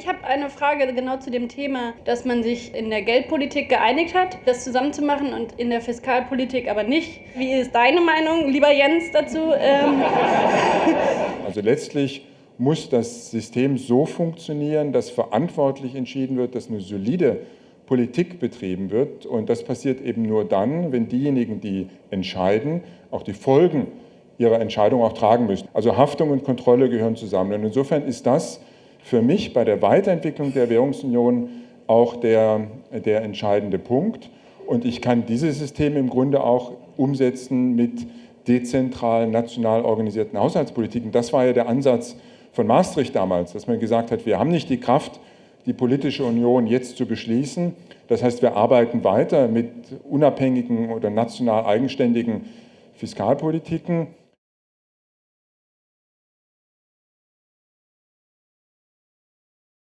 Ich habe eine Frage genau zu dem Thema, dass man sich in der Geldpolitik geeinigt hat, das zusammenzumachen und in der Fiskalpolitik aber nicht. Wie ist deine Meinung, lieber Jens, dazu? Ähm also letztlich muss das System so funktionieren, dass verantwortlich entschieden wird, dass eine solide Politik betrieben wird. Und das passiert eben nur dann, wenn diejenigen, die entscheiden, auch die Folgen ihrer Entscheidung auch tragen müssen. Also Haftung und Kontrolle gehören zusammen. Und insofern ist das für mich bei der Weiterentwicklung der Währungsunion auch der, der entscheidende Punkt. Und ich kann dieses System im Grunde auch umsetzen mit dezentral national organisierten Haushaltspolitiken. Das war ja der Ansatz von Maastricht damals, dass man gesagt hat, wir haben nicht die Kraft, die politische Union jetzt zu beschließen. Das heißt, wir arbeiten weiter mit unabhängigen oder national eigenständigen Fiskalpolitiken.